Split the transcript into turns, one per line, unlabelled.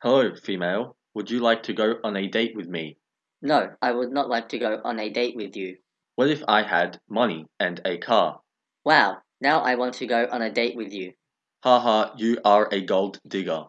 Hello, female. Would you like to go on a date with me?
No, I would not like to go on a date with you.
What if I had money and a car?
Wow, now I want to go on a date with you.
Haha, you are a gold digger.